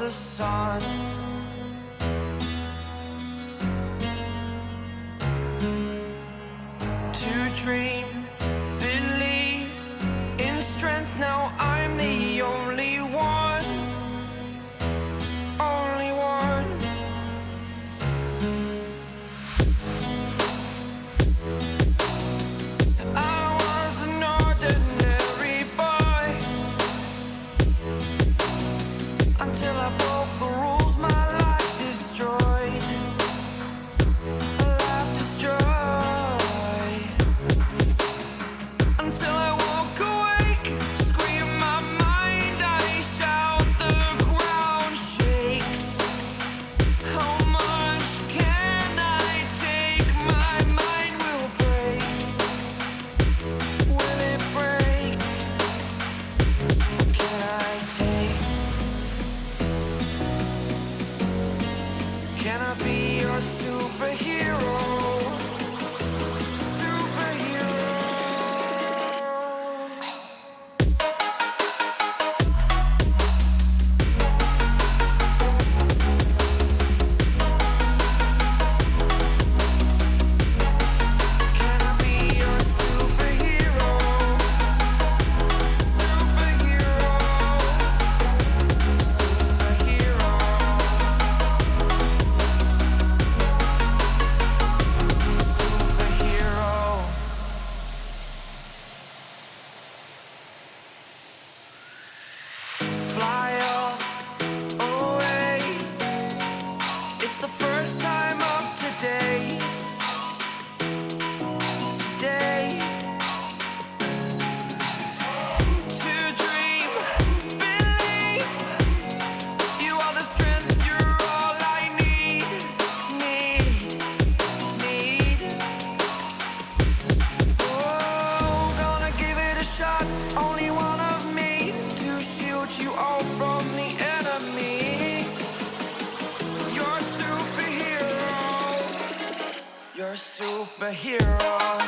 the sun. Can I be your superhero? Superhero.